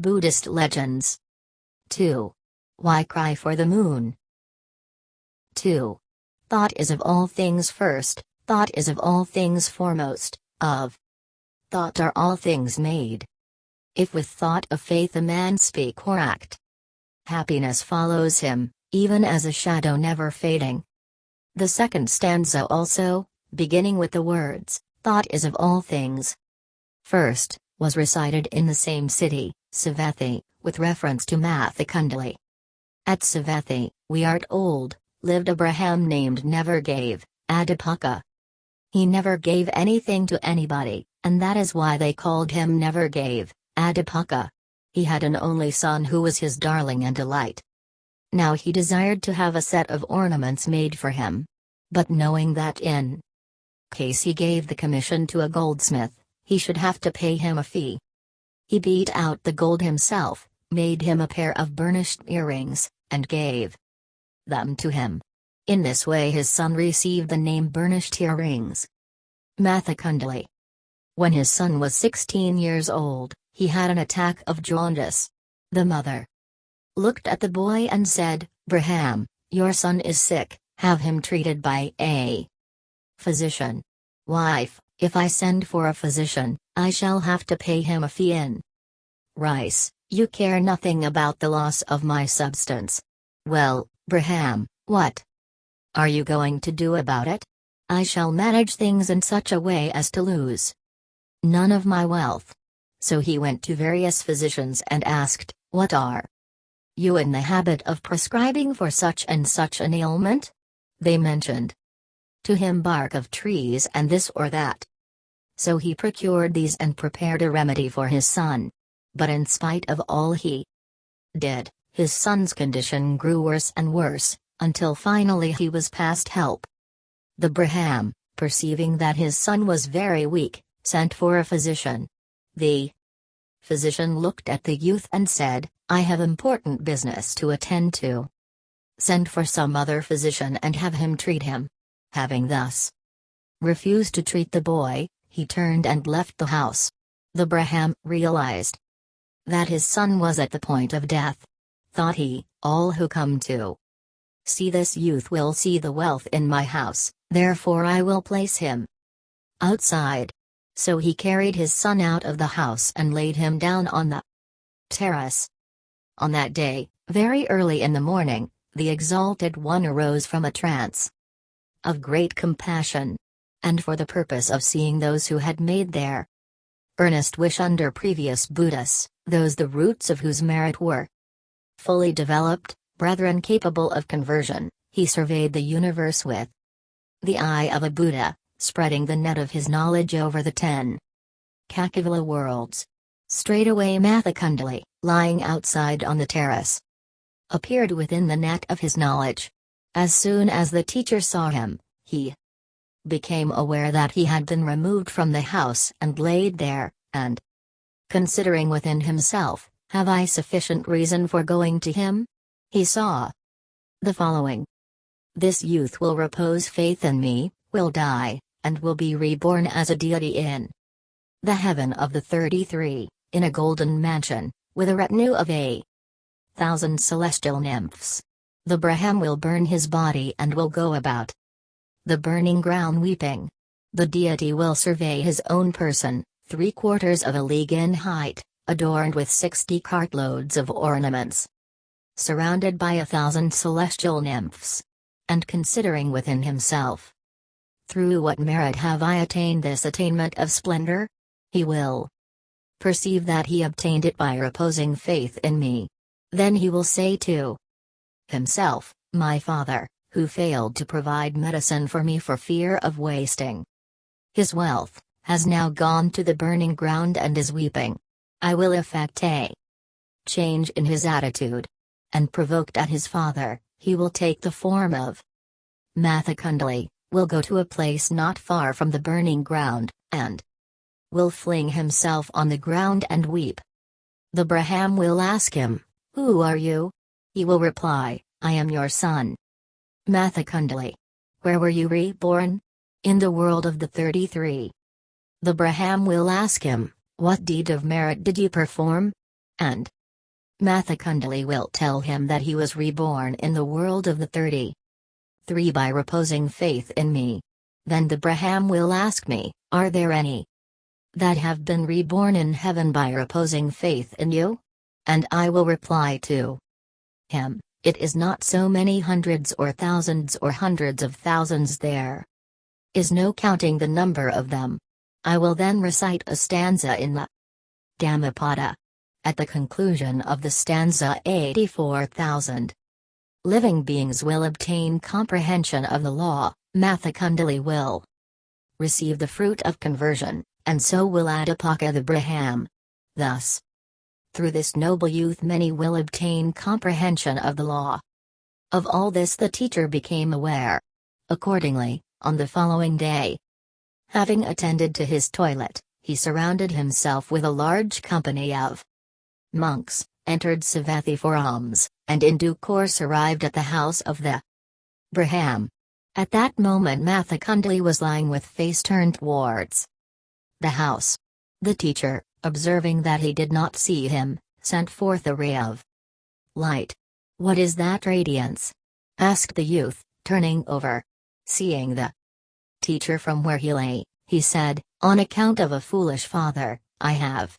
Buddhist legends. 2. Why cry for the moon? 2. Thought is of all things first, thought is of all things foremost, of thought are all things made. If with thought of faith a man speak or act, happiness follows him, even as a shadow never fading. The second stanza also, beginning with the words, Thought is of all things. First, was recited in the same city, Savatthi, with reference to Mathakundali. At Savatthi, we are old, lived a Brahman named Never Gave, Adipaka. He never gave anything to anybody, and that is why they called him Never Gave, Adipaka. He had an only son who was his darling and delight. Now he desired to have a set of ornaments made for him. But knowing that in case he gave the commission to a goldsmith, he should have to pay him a fee. He beat out the gold himself, made him a pair of burnished earrings, and gave them to him. In this way his son received the name burnished earrings. Mathakundali. When his son was 16 years old, he had an attack of jaundice. The mother looked at the boy and said, Brahman, your son is sick, have him treated by a physician. Wife, if I send for a physician, I shall have to pay him a fee in rice, you care nothing about the loss of my substance. Well, Brahman, what are you going to do about it? I shall manage things in such a way as to lose none of my wealth. So he went to various physicians and asked, What are you in the habit of prescribing for such and such an ailment? They mentioned to him bark of trees and this or that. So he procured these and prepared a remedy for his son. But in spite of all he did, his son's condition grew worse and worse, until finally he was past help. The Brahman, perceiving that his son was very weak, sent for a physician. The physician looked at the youth and said, I have important business to attend to. Send for some other physician and have him treat him. Having thus refused to treat the boy, he turned and left the house. The Brahman realized that his son was at the point of death. Thought he, all who come to see this youth will see the wealth in my house, therefore I will place him outside. So he carried his son out of the house and laid him down on the terrace. On that day, very early in the morning, the Exalted One arose from a trance of great compassion, and for the purpose of seeing those who had made their earnest wish under previous Buddhas, those the roots of whose merit were fully developed, brethren capable of conversion, he surveyed the universe with the eye of a Buddha, spreading the net of his knowledge over the ten Cakkavala worlds. Straightway Mathakundali, lying outside on the terrace, appeared within the net of his knowledge. As soon as the teacher saw him, he became aware that he had been removed from the house and laid there, and considering within himself, have I sufficient reason for going to him? He saw the following. This youth will repose faith in me, will die, and will be reborn as a deity in the heaven of the 33 in a golden mansion, with a retinue of a thousand celestial nymphs. The Brahman will burn his body and will go about the burning ground weeping. The deity will survey his own person, three quarters of a league in height, adorned with sixty cartloads of ornaments, surrounded by a thousand celestial nymphs. And considering within himself, through what merit have I attained this attainment of splendor? He will perceive that he obtained it by reposing faith in me. Then he will say to himself, My father, who failed to provide medicine for me for fear of wasting his wealth, has now gone to the burning ground and is weeping. I will effect a change in his attitude. And provoked at his father, he will take the form of Mathakundali, will go to a place not far from the burning ground, and will fling himself on the ground and weep. The Brahman will ask him, Who are you? He will reply, I am your son. Mathakundali. Where were you reborn? In the world of the 33. The Brahman will ask him, What deed of merit did you perform? and Mathakundali will tell him that he was reborn in the world of the 30. 3. By reposing faith in me. Then the Brahman will ask me, Are there any that have been reborn in heaven by reposing faith in you? And I will reply to him, It is not so many hundreds or thousands or hundreds of thousands there. Is no counting the number of them. I will then recite a stanza in the Dhammapada. At the conclusion of the stanza 84,000 living beings will obtain comprehension of the law, Mathakundali will receive the fruit of conversion, and so will Adipaka the Brahman. Thus, through this noble youth many will obtain comprehension of the law. Of all this the teacher became aware. Accordingly, on the following day, having attended to his toilet, he surrounded himself with a large company of monks, entered Savatthi for alms, and in due course arrived at the house of the Brahman. At that moment Mathakundali was lying with face turned towards the house. The teacher, observing that he did not see him, sent forth a ray of light. What is that radiance? asked the youth, turning over. Seeing the teacher from where he lay, he said, On account of a foolish father, I have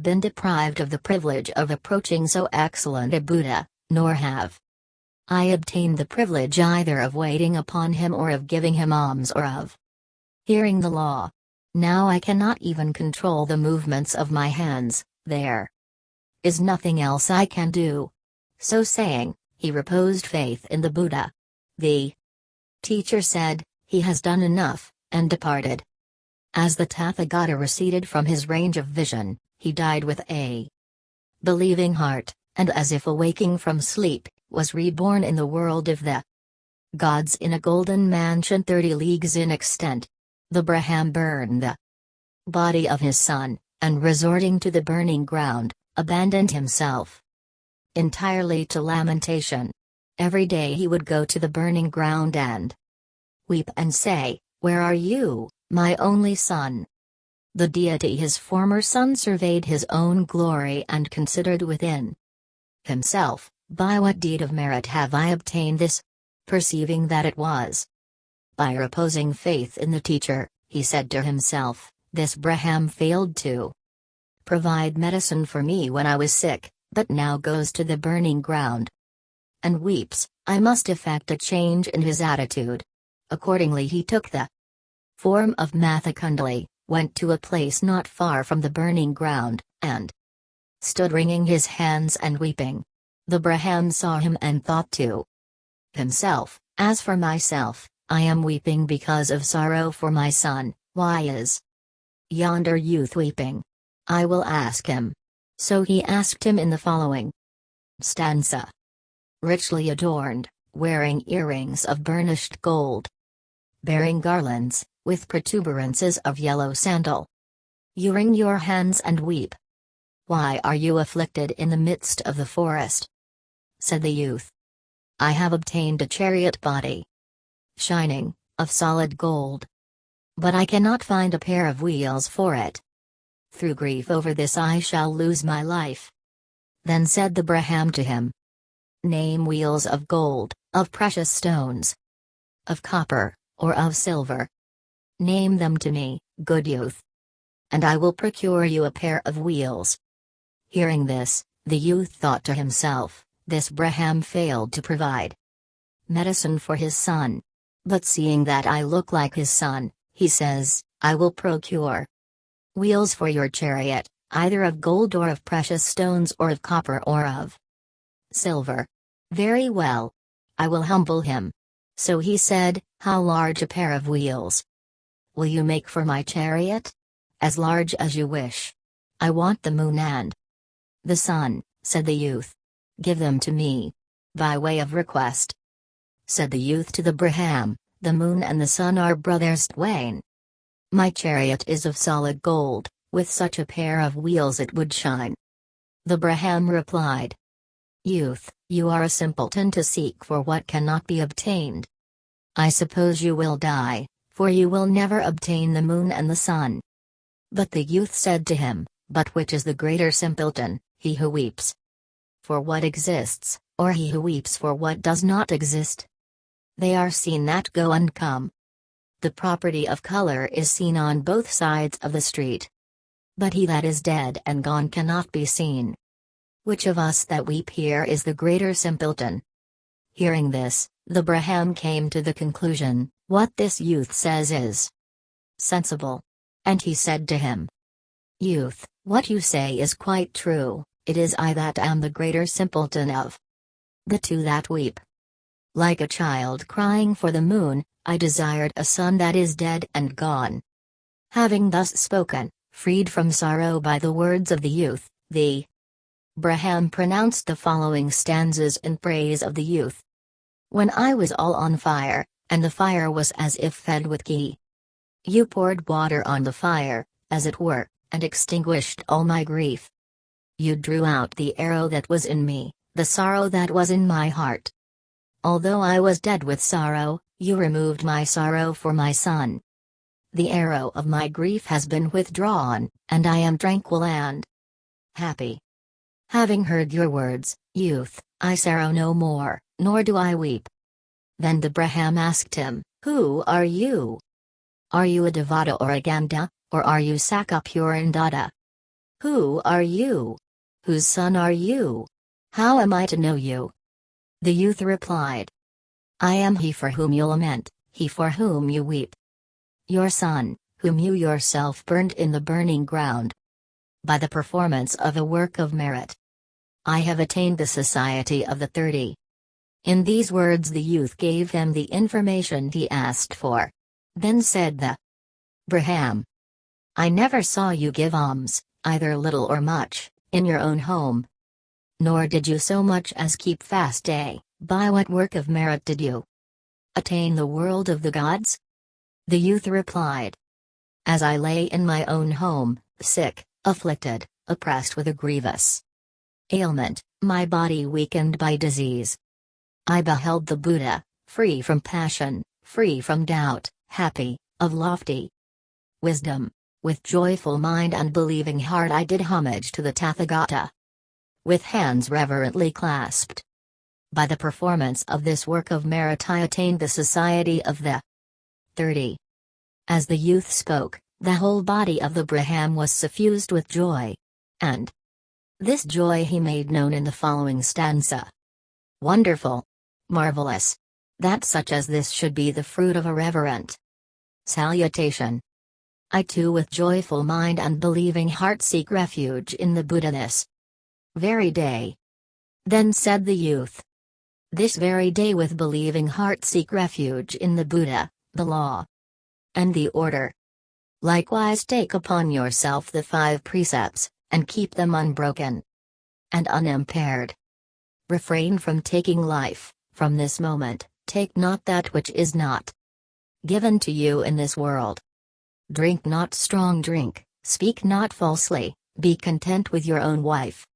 been deprived of the privilege of approaching so excellent a Buddha, nor have I obtained the privilege either of waiting upon him or of giving him alms or of hearing the law. Now I cannot even control the movements of my hands, there is nothing else I can do. So saying, he reposed faith in the Buddha. The teacher said, He has done enough, and departed. As the Tathagata receded from his range of vision, he died with a believing heart, and as if awaking from sleep, was reborn in the world of the gods in a golden mansion 30 leagues in extent. The Brahman burned the body of his son, and resorting to the burning ground, abandoned himself entirely to lamentation. Every day he would go to the burning ground and weep and say, Where are you, my only son? The deity his former son surveyed his own glory and considered within himself, By what deed of merit have I obtained this? Perceiving that it was by reposing faith in the teacher, he said to himself, This Brahman failed to provide medicine for me when I was sick, but now goes to the burning ground and weeps. I must effect a change in his attitude. Accordingly, he took the form of Mathakundali, went to a place not far from the burning ground, and stood wringing his hands and weeping. The Brahman saw him and thought to himself, As for myself, I am weeping because of sorrow for my son, why is yonder youth weeping? I will ask him. So he asked him in the following stanza. Richly adorned, wearing earrings of burnished gold, bearing garlands, with protuberances of yellow sandal. You wring your hands and weep. Why are you afflicted in the midst of the forest? Said the youth. I have obtained a chariot body, shining, of solid gold. But I cannot find a pair of wheels for it. Through grief over this I shall lose my life. Then said the Brahman to him, Name wheels of gold, of precious stones, of copper, or of silver. Name them to me, good youth. And I will procure you a pair of wheels. Hearing this, the youth thought to himself, This Brahman failed to provide medicine for his son. But seeing that I look like his son, he says, I will procure wheels for your chariot, either of gold or of precious stones or of copper or of silver. Very well. I will humble him. So he said, How large a pair of wheels? Will you make for my chariot? As large as you wish. I want the moon and the sun, said the youth. Give them to me. By way of request said the youth to the Brahman, the moon and the sun are brothers twain. My chariot is of solid gold, with such a pair of wheels it would shine. The Brahman replied, Youth, you are a simpleton to seek for what cannot be obtained. I suppose you will die, for you will never obtain the moon and the sun. But the youth said to him, But which is the greater simpleton, he who weeps for what exists, or he who weeps for what does not exist. They are seen that go and come. The property of color is seen on both sides of the street. But he that is dead and gone cannot be seen. Which of us that weep here is the greater simpleton? Hearing this, the Brahman came to the conclusion, what this youth says is sensible. And he said to him, Youth, what you say is quite true, it is I that am the greater simpleton of the two that weep. Like a child crying for the moon, I desired a son that is dead and gone. Having thus spoken, freed from sorrow by the words of the youth, the Brahman pronounced the following stanzas in praise of the youth. When I was all on fire, and the fire was as if fed with ghee. You poured water on the fire, as it were, and extinguished all my grief. You drew out the arrow that was in me, the sorrow that was in my heart. Although I was dead with sorrow, you removed my sorrow for my son. The arrow of my grief has been withdrawn, and I am tranquil and happy. Having heard your words, youth, I sorrow no more, nor do I weep. Then the Brahman asked him, Who are you? Are you a Devata or a Ganda, or are you Sakka Purindada? Who are you? Whose son are you? How am I to know you? The youth replied. I am he for whom you lament, he for whom you weep. Your son, whom you yourself burned in the burning ground. By the performance of a work of merit. I have attained the society of the thirty. In these words the youth gave him the information he asked for. Then said the Brahman. I never saw you give alms, either little or much in your own home. Nor did you so much as keep fast day, by what work of merit did you attain the world of the gods? The youth replied. As I lay in my own home, sick, afflicted, oppressed with a grievous ailment, my body weakened by disease. I beheld the Buddha, free from passion, free from doubt, happy, of lofty wisdom. With joyful mind and believing heart I did homage to the Tathagata. With hands reverently clasped. By the performance of this work of merit I attained the society of the 30. As the youth spoke, the whole body of the Brahman was suffused with joy. And this joy he made known in the following stanza. Wonderful! Marvelous! That such as this should be the fruit of a reverent salutation. I too with joyful mind and believing heart seek refuge in the Buddha this very day. Then said the youth. This very day with believing heart seek refuge in the Buddha, the law, and the order. Likewise take upon yourself the five precepts, and keep them unbroken and unimpaired. Refrain from taking life, from this moment, take not that which is not given to you in this world. Drink not strong drink, speak not falsely, be content with your own wife.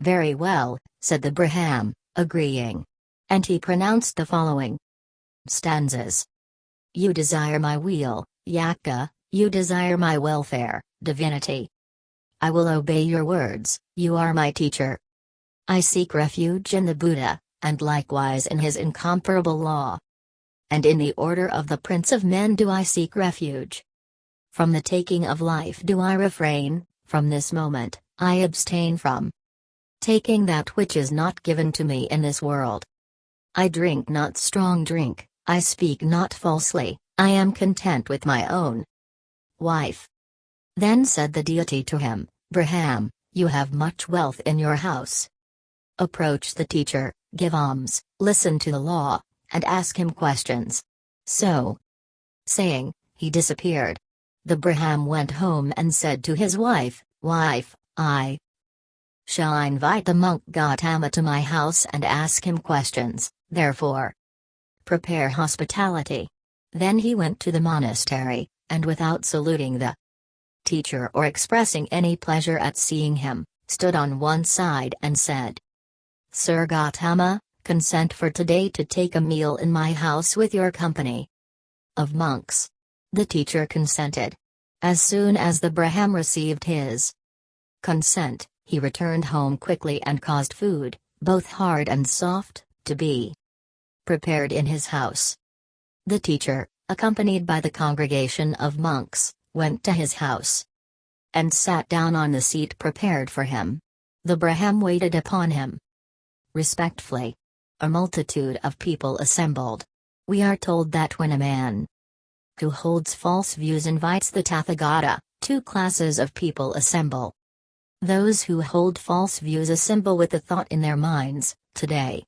Very well, said the Brahman, agreeing. And he pronounced the following stanzas. You desire my weal, Yakkha, you desire my welfare, divinity. I will obey your words, you are my teacher. I seek refuge in the Buddha, and likewise in his incomparable law. And in the order of the Prince of Men do I seek refuge. From the taking of life do I refrain, from this moment, I abstain from taking that which is not given to me in this world. I drink not strong drink, I speak not falsely, I am content with my own wife. Then said the deity to him, Brahman, you have much wealth in your house. Approach the teacher, give alms, listen to the law, and ask him questions. So saying, he disappeared. The Brahman went home and said to his wife, Wife, I shall I invite the monk Gautama to my house and ask him questions, therefore prepare hospitality. Then he went to the monastery, and without saluting the teacher or expressing any pleasure at seeing him, stood on one side and said, Sir Gautama, consent for today to take a meal in my house with your company of monks. The teacher consented. As soon as the Brahman received his consent, he returned home quickly and caused food, both hard and soft, to be prepared in his house. The teacher, accompanied by the congregation of monks, went to his house and sat down on the seat prepared for him. The Brahman waited upon him. Respectfully. A multitude of people assembled. We are told that when a man who holds false views invites the Tathagata, two classes of people assemble. Those who hold false views assemble with the thought in their minds, today.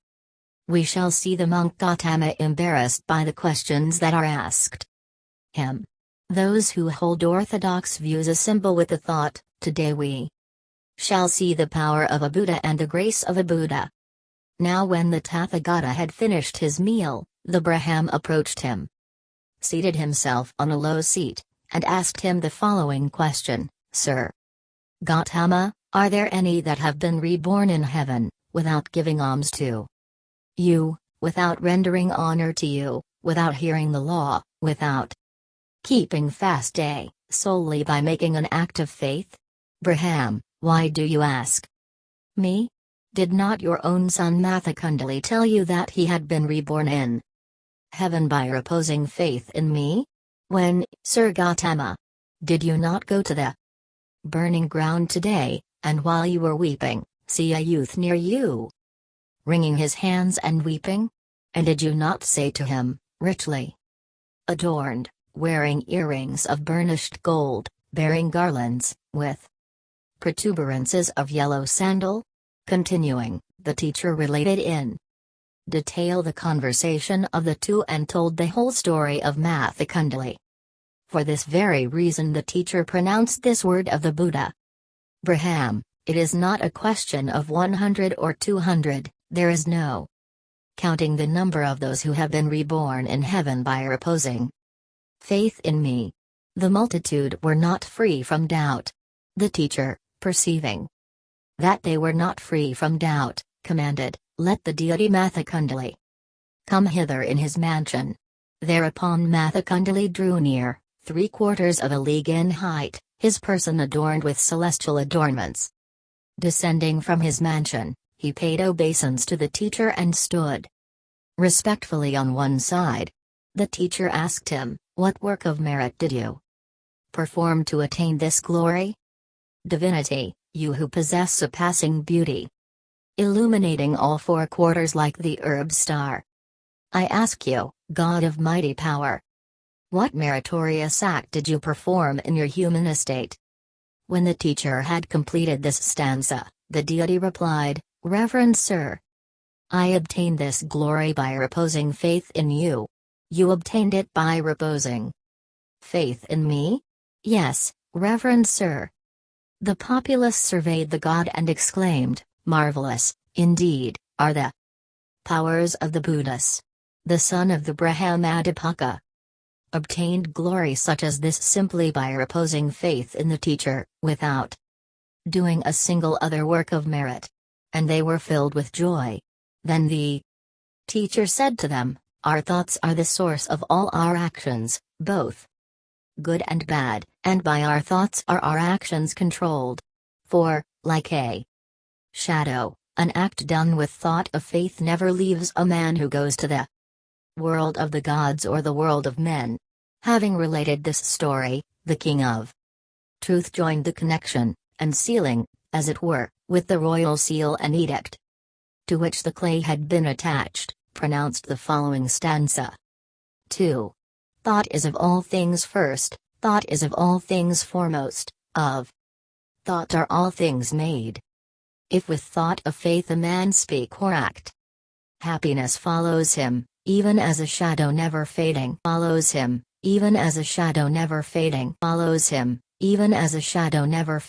We shall see the monk Gautama embarrassed by the questions that are asked him. Those who hold orthodox views assemble with the thought, today we shall see the power of a Buddha and the grace of a Buddha. Now when the Tathagata had finished his meal, the Brahman approached him, seated himself on a low seat, and asked him the following question, Sir Gautama, are there any that have been reborn in heaven, without giving alms to you, without rendering honor to you, without hearing the law, without keeping fast day, solely by making an act of faith? Brahman, why do you ask? Me? Did not your own son Mathakundali tell you that he had been reborn in heaven by reposing faith in me? When, Sir Gautama? Did you not go to the burning ground today, and while you were weeping, see a youth near you? Wringing his hands and weeping? And did you not say to him, richly adorned, wearing earrings of burnished gold, bearing garlands, with protuberances of yellow sandal? Continuing, the teacher related in detail the conversation of the two and told the whole story of Mathakundali. For this very reason the teacher pronounced this word of the Buddha. Brahman, it is not a question of 100 or 200, there is no counting the number of those who have been reborn in heaven by reposing faith in me. The multitude were not free from doubt. The teacher, perceiving that they were not free from doubt, commanded, Let the deity Mathakundali come hither in his mansion. Thereupon Mathakundali drew near, three quarters of a league in height, his person adorned with celestial adornments. Descending from his mansion, he paid obeisance to the teacher and stood respectfully on one side. The teacher asked him, what work of merit did you perform to attain this glory? Divinity, you who possess surpassing beauty, illuminating all four quarters like the herb star. I ask you, God of mighty power, what meritorious act did you perform in your human estate? When the teacher had completed this stanza, the deity replied, Reverend Sir, I obtained this glory by reposing faith in you. You obtained it by reposing faith in me? Yes, Reverend Sir. The populace surveyed the god and exclaimed, Marvelous, indeed, are the powers of the Buddhas. The son of the Brahmadipaka obtained glory such as this simply by reposing faith in the teacher, without doing a single other work of merit. And they were filled with joy. Then the teacher said to them, our thoughts are the source of all our actions, both good and bad, and by our thoughts are our actions controlled. For, like a shadow, an act done with thought of faith never leaves a man who goes to the world of the gods or the world of men. Having related this story, the king of truth joined the connection, and sealing, as it were, with the royal seal and edict to which the clay had been attached pronounced the following stanza. 2. Thought is of all things first, thought is of all things foremost, of thought are all things made. If with thought of faith a man speak or act, happiness follows him, even as a shadow never fading follows him, even as a shadow never fading follows him, even as a shadow never